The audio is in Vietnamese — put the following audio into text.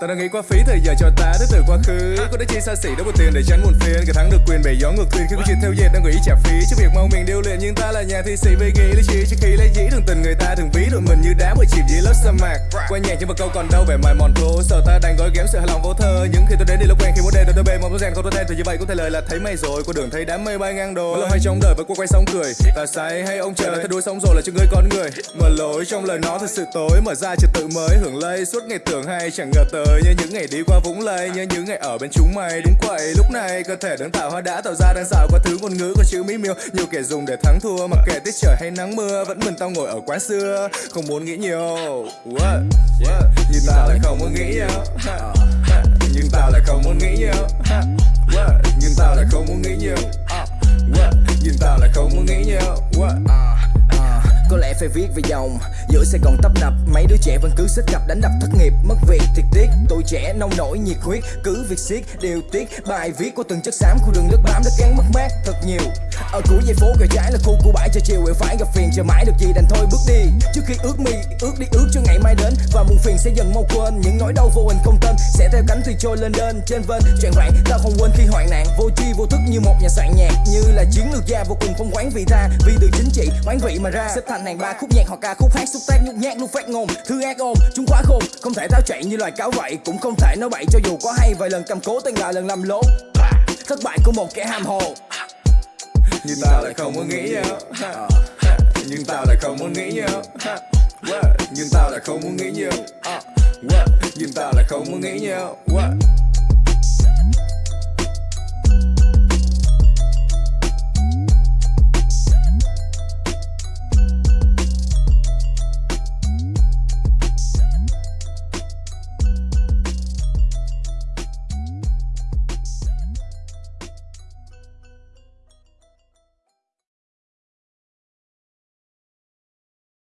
Tao đang nghĩ quá phí thời giờ cho ta, đến từ quá khứ. Có đôi chi xa xỉ đâu có tiền để tránh buồn phiền. Cả thắng được quyền bày gió ngược quyền Khi có chuyện theo dệt, đang nghĩ trả phí. Cho việc mong mình điêu luyện, Nhưng ta là nhà thi sĩ về nghĩ lý trí. Trước khi lấy dĩ, thường tình người ta thường ví đội mình như đá bởi chìm dưới lớp sa mạc. Qua nhạc nhưng mà câu còn đâu vẻ mài mòn thô Sợ ta đang gói ghém sự hài lòng vô thơ. Nhưng khi tôi đến đi lúc quen, khi muốn một tôi rèn không tôi tên Thì như vậy cũng thể lời là thấy mày rồi. Qua đường thấy đám mây bay ngang đồi Lâu hay trong đời với qua quay xong cười. Ta say hay ông trời là thay đuôi xong rồi là cho người con người. Mở lối trong lời nó thật sự tối, Mở ra trật tự mới. Hưởng lây Suốt ngày tưởng hay chẳng ngờ tới. Như những ngày đi qua vũng lầy Như những ngày ở bên chúng mày đúng quậy lúc này cơ thể đang tạo hóa đã tạo ra đang xạo qua thứ ngôn ngữ có chữ mỹ miêu. Nhiều kẻ dùng để thắng thua, Mặc kệ tiết trời hay nắng mưa, Vẫn mình tao ngồi ở quán xưa. Không muốn nghĩ nhiều. What? What? Nhưng tao lại không muốn nghĩ nhiều. Ờ nghĩ nhiều. What? Nhưng tao lại không muốn nghĩ nhiều. What? Nhưng tao lại không muốn nghĩ nhiều. What? Có lẽ phải viết về dòng. Giữa Sài Gòn tấp nập, mấy đứa trẻ vẫn cứ xích cặp đánh đập thất nghiệp. Mất việc thiệt tiếc, tuổi trẻ nông nổi nhiệt huyết. Cứ việc siết điều tiết bài viết của từng chất xám khu đường nước bám đã gắn mất mát thật nhiều ở cuối dây phố gờ trái là khu của bãi cho chiều, quẹo phải gặp phiền, chờ mãi được gì đành thôi bước đi. Trước khi ước mi ước đi ước cho ngày mai đến, và muôn phiền sẽ dần mau quên. Những nỗi đau vô hình không tên sẽ theo cánh thuyền trôi lên đên trên vên. Chuyện hoạn ta không quên khi hoạn nạn, vô chi vô thức như một nhà soạn nhạc, như là chiến lược gia vô cùng phong quán vị tha, vì từ chính trị quán vị mà ra. Xếp thành hàng ba khúc nhạc hoặc ca khúc hát, xúc tác nhút nhát luôn phát ngôn, thư ác ôm chúng quá khôn. Không thể tháo chạy như loài cáo vậy, cũng không thể nói bậy cho dù có hay. Vài lần cầm cố tên là lần làm lố. Thất bại của một kẻ ham hồ nhưng tao lại không muốn nghĩ nhiều Nhưng tao lại không muốn nghĩ nhiều Nhưng tao lại không muốn nghĩ nhiều Nhưng tao lại không muốn nghĩ nhiều What?